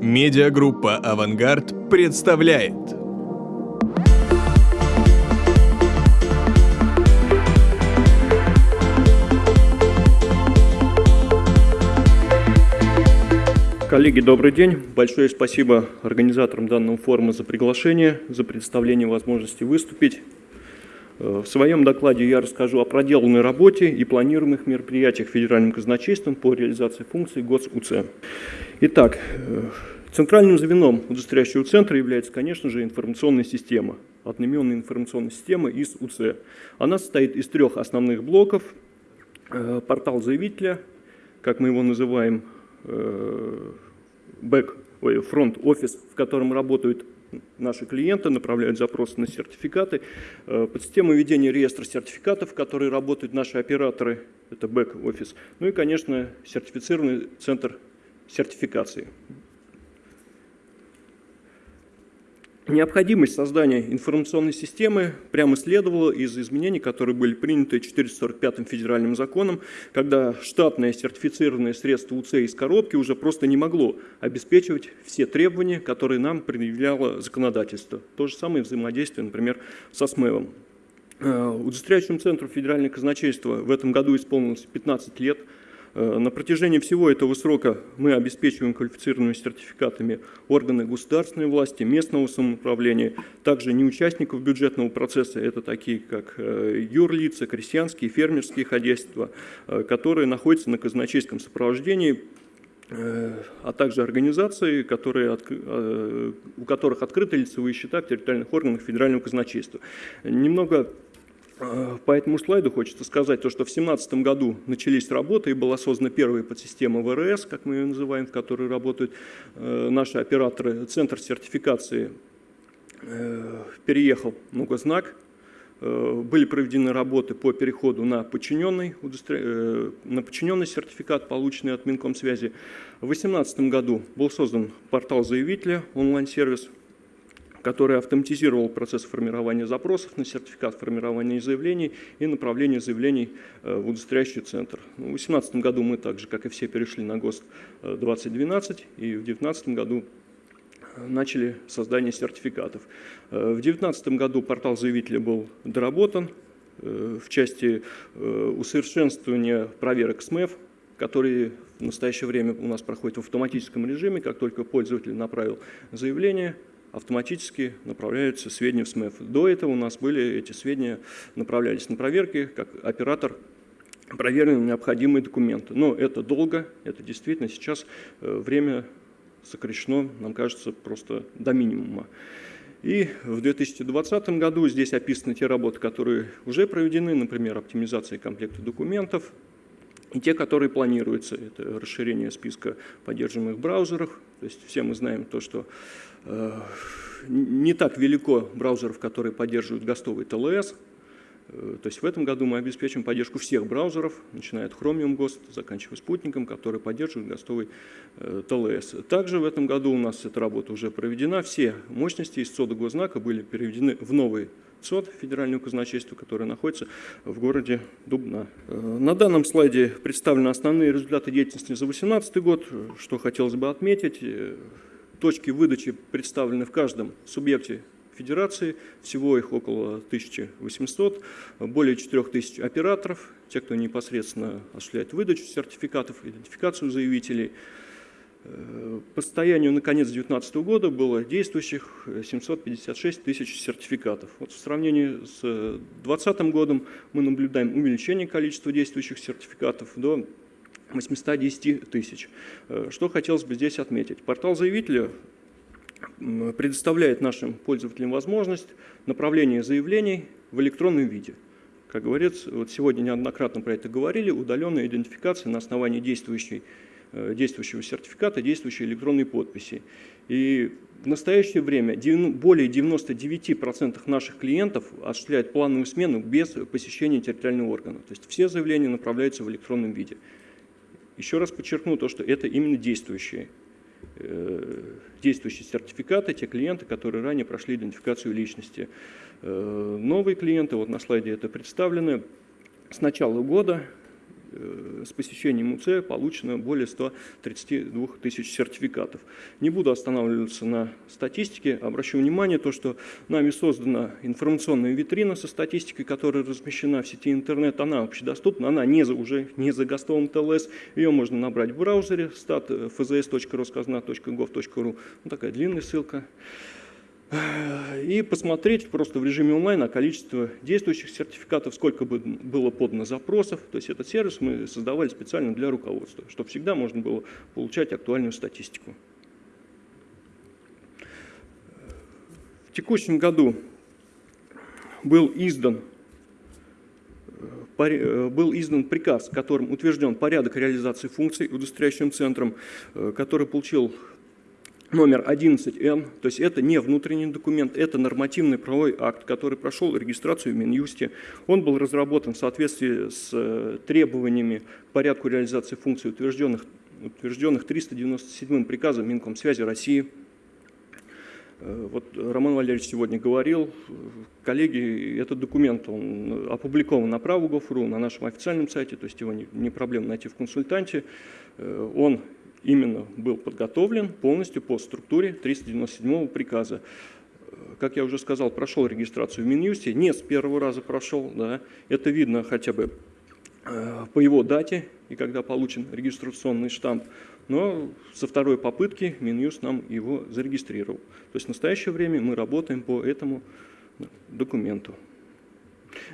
Медиагруппа «Авангард» представляет Коллеги, добрый день. Большое спасибо организаторам данного форума за приглашение, за представление возможности выступить. Э, в своем докладе я расскажу о проделанной работе и планируемых мероприятиях Федеральным казначейством по реализации функций ГОС-УЦ. Итак, э, центральным звеном удостоверяющего центра является, конечно же, информационная система, одноименная информационная система из УЦ. Она состоит из трех основных блоков. Э, портал заявителя, как мы его называем, бэк, фронт-офис, в котором работают наши клиенты направляют запросы на сертификаты. Э, под систему ведения реестра сертификатов, в которой работают наши операторы, это бэк-офис. Ну и, конечно, сертифицированный центр сертификации. Необходимость создания информационной системы прямо следовала из изменений, которые были приняты 445-м федеральным законом, когда штатное сертифицированное средство УЦ из коробки уже просто не могло обеспечивать все требования, которые нам предъявляло законодательство. То же самое взаимодействие, например, со СМЭВом. Э, удостоверяющему центру федерального казначейства в этом году исполнилось 15 лет – на протяжении всего этого срока мы обеспечиваем квалифицированными сертификатами органы государственной власти, местного самоуправления, также не участников бюджетного процесса, это такие как э, юрлица, крестьянские, фермерские хозяйства, э, которые находятся на казначейском сопровождении, а также организации, которые, у которых открыты лицевые счета в территориальных органах федерального казначейства. Немного Э, по этому слайду хочется сказать, то, что в 2017 году начались работы и была создана первая подсистема ВРС, как мы ее называем, в которой работают э, наши операторы. Центр сертификации э, переехал в Гознак, были проведены работы по переходу на подчиненный, на подчиненный сертификат, полученный от Минкомсвязи. В 2018 году был создан портал заявителя, онлайн-сервис, который автоматизировал процесс формирования запросов на сертификат формирования заявлений и направления заявлений э, в удостоверяющий центр. В 2018 году мы также, как и все, перешли на ГОСТ 2012 и в 2019 году э, начали создание сертификатов. Э, в 2019 году портал заявителя был доработан в части усовершенствования проверок СМЭФ, которые в настоящее время у нас проходят в автоматическом режиме. Как только пользователь направил заявление, автоматически направляются сведения в СМЭФ. До этого у нас были эти сведения, направлялись на проверки, как оператор проверил необходимые документы. Но это долго, это действительно сейчас э, время сокращено, нам кажется, просто до минимума. И в 2020 году здесь описаны те работы, которые уже проведены, например, оптимизация комплекта документов, и те, которые планируются. Это расширение списка поддерживаемых браузеров. То есть все мы знаем то, что э, не так велико браузеров, которые поддерживают гостовый ТЛС. Э, то есть в этом году мы обеспечим поддержку всех браузеров, начиная от Chromium Ghost, заканчивая спутником, который поддерживает гостовый э, ТЛС. Также в этом году у нас эта работа уже проведена. Все мощности из СОДа Госзнака были переведены в новый СОД федерального казначейства, которое находится в городе Дубна. Э, на данном слайде представлены основные результаты деятельности за 2018 год. Что хотелось бы отметить, э, точки выдачи представлены в каждом субъекте Федерации, всего их около 1800, более 4000 операторов, те, кто непосредственно осуществляет выдачу сертификатов, идентификацию заявителей – по состоянию на конец 2019 года было действующих 756 тысяч сертификатов. Вот в сравнении с 2020 годом мы наблюдаем увеличение количества действующих сертификатов до 810 тысяч. Э, что хотелось бы здесь отметить? Портал заявителя предоставляет нашим пользователям возможность направления заявлений в электронном виде. Как говорится, вот сегодня неоднократно про это говорили, удаленная идентификация на основании действующей Э, действующего сертификата, действующей электронной подписи. И в настоящее время более 99% наших клиентов осуществляют плановую смену без посещения территориального органа. То есть все заявления направляются в электронном виде. Еще раз подчеркну то, что это именно действующие, э, действующие сертификаты, те клиенты, которые ранее прошли идентификацию личности. Э, новые клиенты, вот на слайде это представлены, с начала года с посещением УЦ получено более 132 тысяч сертификатов. Не буду останавливаться на статистике, обращу внимание то, что нами создана информационная витрина со статистикой, которая размещена в сети интернет, она общедоступна, она не за, уже не за ГОСТовым ТЛС, ее можно набрать в браузере stat.fzs.rosказна.gov.ru, вот такая длинная ссылка и посмотреть просто в режиме онлайн на количество действующих сертификатов, сколько бы было подано запросов. То есть этот сервис мы создавали специально для руководства, чтобы всегда можно было получать актуальную статистику. В текущем году был издан был издан приказ, которым утвержден порядок реализации функций удостоверяющим центром, э, который получил номер 11Н, то есть это не внутренний документ, это нормативный правовой акт, который прошел регистрацию в Минюсте. Он был разработан в соответствии с э, требованиями порядку реализации функций, утвержденных, утвержденных 397 приказом Минкомсвязи России. Э, вот Роман Валерьевич сегодня говорил, коллеги, этот документ он опубликован на праву.gov.ru, на нашем официальном сайте, то есть его не, не проблема найти в консультанте. Э, он именно был подготовлен полностью по структуре 397 приказа. Как я уже сказал, прошел регистрацию в Минюсте, не с первого раза прошел, да, это видно хотя бы э, по его дате и когда получен регистрационный штамп, но со второй попытки Минюст нам его зарегистрировал. То есть в настоящее время мы работаем по этому документу.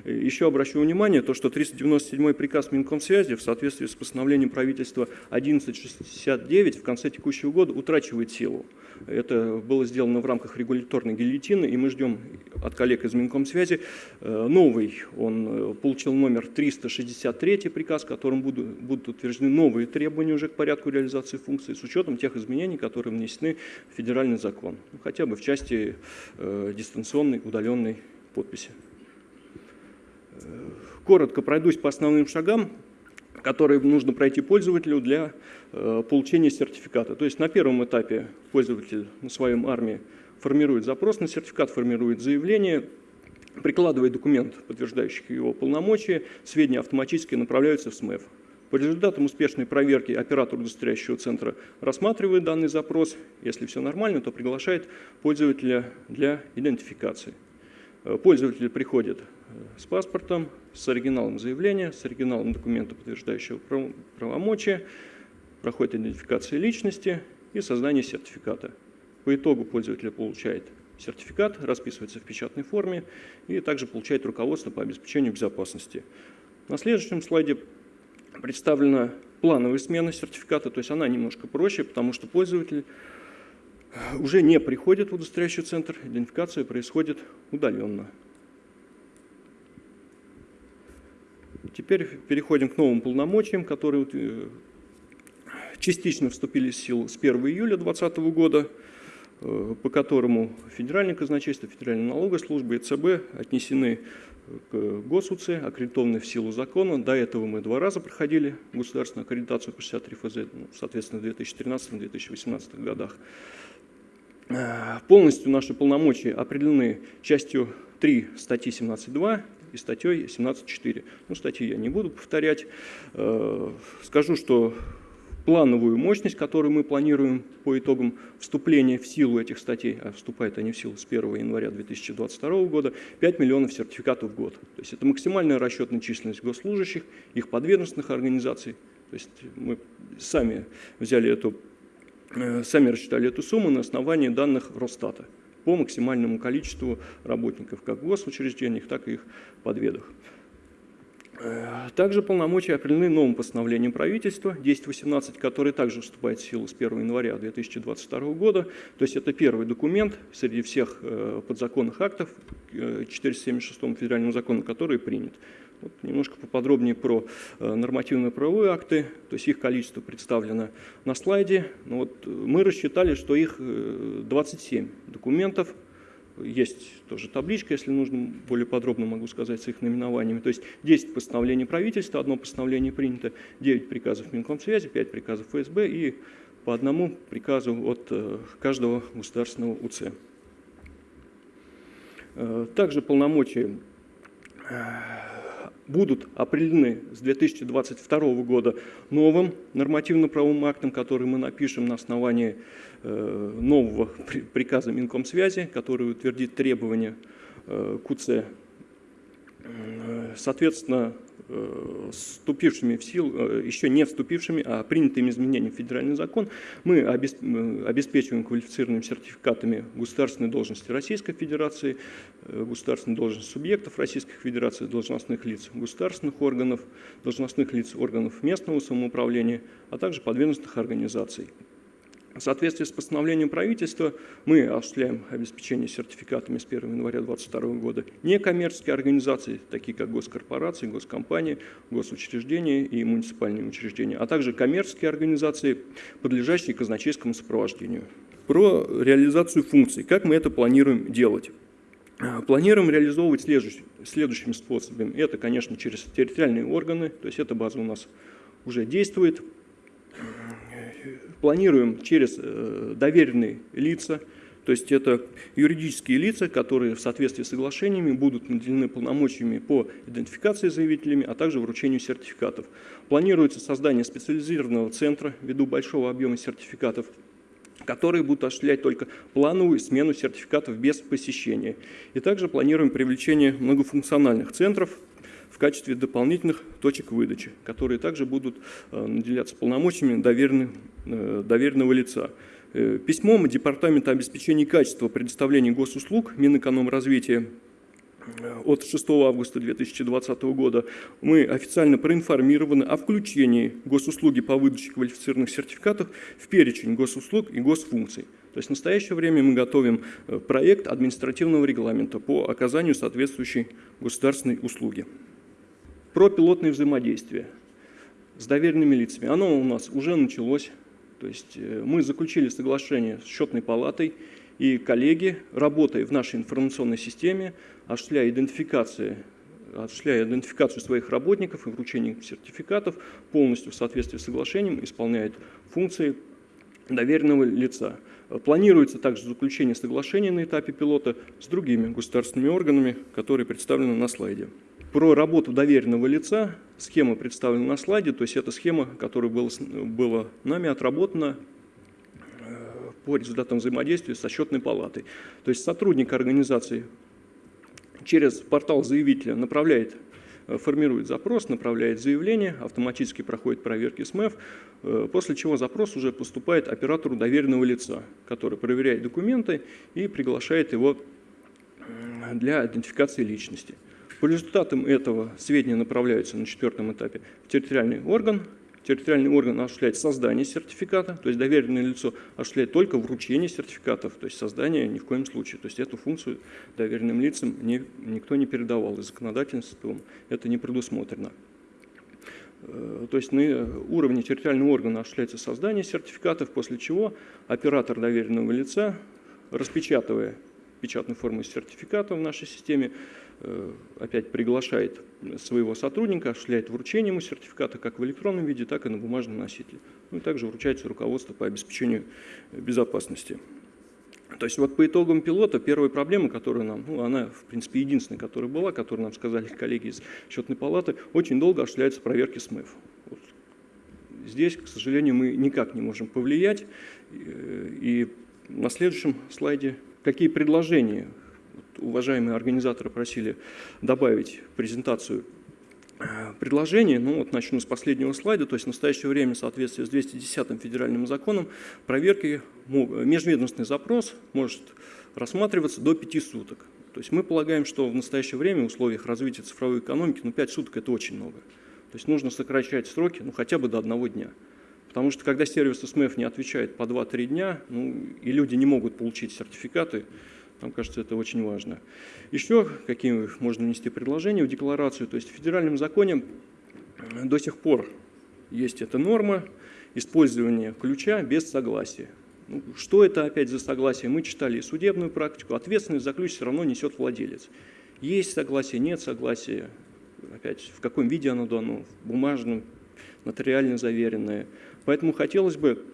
Еще обращу внимание, то, что 397 приказ Минкомсвязи в соответствии с постановлением правительства 1169 в конце текущего года утрачивает силу. Это было сделано в рамках регуляторной гильотины, и мы ждем от коллег из Минкомсвязи э, новый. Он э, получил номер 363 приказ, которым будут, будут утверждены новые требования уже к порядку реализации функций с учетом тех изменений, которые внесены в федеральный закон, ну, хотя бы в части э, дистанционной удаленной подписи. Коротко пройдусь по основным шагам, которые нужно пройти пользователю для э, получения сертификата. То есть на первом этапе пользователь на своем армии формирует запрос на сертификат, формирует заявление, прикладывает документ, подтверждающий его полномочия, сведения автоматически направляются в СМЭФ. По результатам успешной проверки оператор удостоверяющего центра рассматривает данный запрос. Если все нормально, то приглашает пользователя для идентификации. Э, пользователь приходит с паспортом, с оригиналом заявления, с оригиналом документа, подтверждающего правомочия, проходит идентификация личности и создание сертификата. По итогу пользователь получает сертификат, расписывается в печатной форме и также получает руководство по обеспечению безопасности. На следующем слайде представлена плановая смена сертификата, то есть она немножко проще, потому что пользователь уже не приходит в удостоверяющий центр, идентификация происходит удаленно. Теперь переходим к новым полномочиям, которые э, частично вступили в силу с 1 июля 2020 года, э, по которому Федеральное казначейство, Федеральная налоговая служба и ЦБ отнесены к ГосУЦ, аккредитованы в силу закона. До этого мы два раза проходили государственную аккредитацию по 63 ФЗ, ну, соответственно, в 2013-2018 годах. Э, полностью наши полномочия определены частью 3 статьи 17.2 и статьей 17.4. Ну, статьи я не буду повторять. Э, скажу, что плановую мощность, которую мы планируем по итогам вступления в силу этих статей, а вступают они в силу с 1 января 2022 года, 5 миллионов сертификатов в год. То есть это максимальная расчетная численность госслужащих, их подведомственных организаций. То есть мы сами взяли эту, э, сами рассчитали эту сумму на основании данных Росстата по максимальному количеству работников как в госучреждениях, так и их подведах. Э, также полномочия определены новым постановлением правительства 1018, которое также вступает в силу с 1 января 2022 года. То есть это первый документ среди всех э, подзаконных актов 476 э, федерального закона, который принят. Вот немножко поподробнее про э, нормативные правовые акты, то есть их количество представлено на слайде. Ну вот мы рассчитали, что их 27 э, документов, есть тоже табличка, если нужно, более подробно могу сказать с их наименованиями. То есть 10 постановлений правительства, одно постановление принято, 9 приказов Минкомсвязи, 5 приказов ФСБ и по одному приказу от э, каждого государственного УЦ. Также полномочия будут определены с 2022 года новым нормативно-правовым актом, который мы напишем на основании э, нового приказа Минкомсвязи, который утвердит требования э, КУЦ. Соответственно, Э, вступившими в силу, э, еще не вступившими, а принятыми изменениями в федеральный закон, мы э, обеспечиваем квалифицированными сертификатами государственной должности Российской Федерации, государственной должности субъектов Российской Федерации, должностных лиц государственных органов, должностных лиц органов местного самоуправления, а также подведомственных организаций. В соответствии с постановлением правительства мы осуществляем обеспечение сертификатами с 1 января 2022 года некоммерческие организации, такие как госкорпорации, госкомпании, госучреждения и муниципальные учреждения, а также коммерческие организации, подлежащие казначейскому сопровождению. Про реализацию функций. Как мы это планируем делать? Планируем реализовывать следующим, следующим способом. Это, конечно, через территориальные органы, то есть эта база у нас уже действует планируем через э, доверенные лица, то есть это юридические лица, которые в соответствии с соглашениями будут наделены полномочиями по идентификации заявителями, а также вручению сертификатов. Планируется создание специализированного центра ввиду большого объема сертификатов, которые будут осуществлять только плановую смену сертификатов без посещения. И также планируем привлечение многофункциональных центров, качестве дополнительных точек выдачи, которые также будут э, наделяться полномочиями э, доверенного лица. Э, письмом Департамента обеспечения качества предоставления госуслуг Минэкономразвития от 6 августа 2020 года мы официально проинформированы о включении госуслуги по выдаче квалифицированных сертификатов в перечень госуслуг и госфункций. То есть в настоящее время мы готовим проект административного регламента по оказанию соответствующей государственной услуги про пилотное взаимодействие с доверенными лицами. Оно у нас уже началось. То есть э, мы заключили соглашение с счетной палатой, и коллеги, работая в нашей информационной системе, осуществляя идентификацию, осуществляя идентификацию своих работников и вручение сертификатов, полностью в соответствии с соглашением исполняют функции доверенного лица. Планируется также заключение соглашения на этапе пилота с другими государственными органами, которые представлены на слайде. Про работу доверенного лица схема представлена на слайде, то есть это схема, которая была, была нами отработана э, по результатам взаимодействия со счетной палатой. То есть сотрудник организации через портал заявителя направляет, э, формирует запрос, направляет заявление, автоматически проходит проверки СМЭФ, э, после чего запрос уже поступает оператору доверенного лица, который проверяет документы и приглашает его для идентификации личности. По результатам этого сведения направляются на четвертом этапе в территориальный орган. Территориальный орган осуществляет создание сертификата, то есть доверенное лицо осуществляет только вручение сертификатов, то есть создание ни в коем случае. То есть эту функцию доверенным лицам не, никто не передавал, и законодательством это не предусмотрено. Э, то есть на уровне территориального органа осуществляется создание сертификатов, после чего оператор доверенного лица, распечатывая печатную форму сертификата в нашей системе, Э, опять приглашает своего сотрудника, осуществляет вручение ему сертификата как в электронном виде, так и на бумажном носителе. Ну и также вручается руководство по обеспечению безопасности. То есть вот по итогам пилота первая проблема, которая нам, ну она в принципе единственная, которая была, которую нам сказали коллеги из счетной палаты, очень долго осуществляются проверки СМЭФ. Вот. Здесь, к сожалению, мы никак не можем повлиять. Э, и на следующем слайде какие предложения уважаемые организаторы просили добавить презентацию э, предложений. Ну вот начну с последнего слайда. То есть в настоящее время в соответствии с 210 федеральным законом проверки, межведомственный запрос может рассматриваться до 5 суток. То есть мы полагаем, что в настоящее время в условиях развития цифровой экономики ну, 5 суток это очень много. То есть нужно сокращать сроки ну, хотя бы до одного дня. Потому что когда сервис СМФ не отвечает по 2-3 дня, ну, и люди не могут получить сертификаты, нам кажется, это очень важно. Еще какие можно внести предложения в декларацию? То есть в федеральном законе до сих пор есть эта норма использования ключа без согласия. Ну, что это опять за согласие? Мы читали судебную практику. Ответственность за ключ все равно несет владелец. Есть согласие, нет согласия. Опять, в каком виде оно дано? В бумажном, нотариально заверенное. Поэтому хотелось бы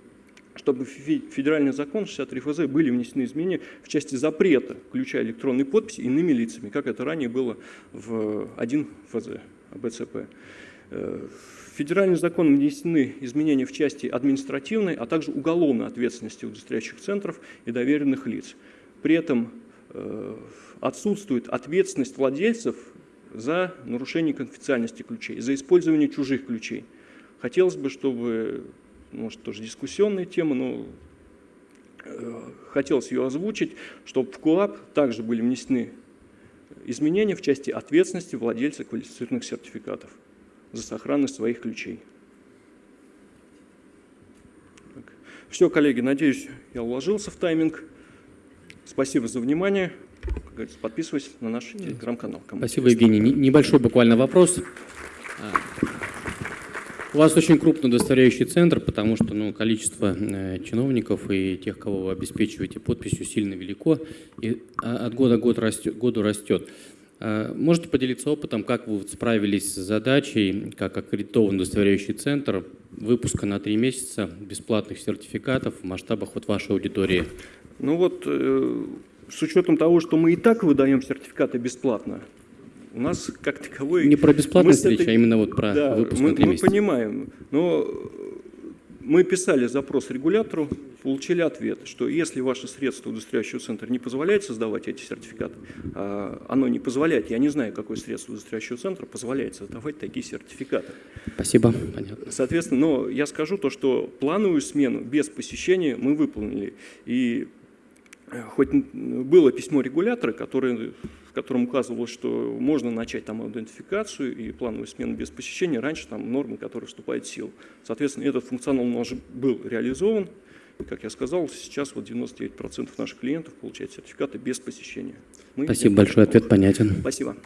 чтобы в федеральный закон 63 ФЗ были внесены изменения в части запрета, включая электронные подписи, иными лицами, как это ранее было в 1 ФЗ, БЦП. Э, в федеральный закон внесены изменения в части административной, а также уголовной ответственности удостоверяющих центров и доверенных лиц. При этом э, отсутствует ответственность владельцев за нарушение конфиденциальности ключей, за использование чужих ключей. Хотелось бы, чтобы, может, тоже дискуссионная тема, но э, хотелось ее озвучить, чтобы в КУАП также были внесены изменения в части ответственности владельца квалифицированных сертификатов за сохранность своих ключей. Так. Все, коллеги, надеюсь, я уложился в тайминг. Спасибо за внимание. Подписывайтесь на наш телеграм-канал. Спасибо, Евгений. Небольшой буквально вопрос. У вас очень крупный удостоверяющий центр, потому что ну, количество э, чиновников и тех, кого вы обеспечиваете подписью, сильно велико, и от года к году растет. Году растет. А, можете поделиться опытом, как вы справились с задачей, как аккредитованный удостоверяющий центр, выпуска на три месяца бесплатных сертификатов в масштабах вот вашей аудитории? Ну вот, э, с учетом того, что мы и так выдаем сертификаты бесплатно, у нас как таковой... Не про бесплатность этой... речь, а именно вот про да, выпуск мы, на 3 мы месяца. понимаем, но мы писали запрос регулятору, получили ответ, что если ваше средство удостоверяющего центра не позволяет создавать эти сертификаты, а оно не позволяет, я не знаю, какое средство удостоверяющего центра позволяет создавать такие сертификаты. Спасибо, понятно. Соответственно, но я скажу то, что плановую смену без посещения мы выполнили. И Э, хоть было письмо регулятора, который, в котором указывалось, что можно начать там идентификацию и плановую смену без посещения, раньше там нормы, которые вступают в силу. Соответственно, этот функционал уже был реализован. И, как я сказал, сейчас вот 99% наших клиентов получают сертификаты без посещения. Мы Спасибо большое, ответ понятен. Спасибо.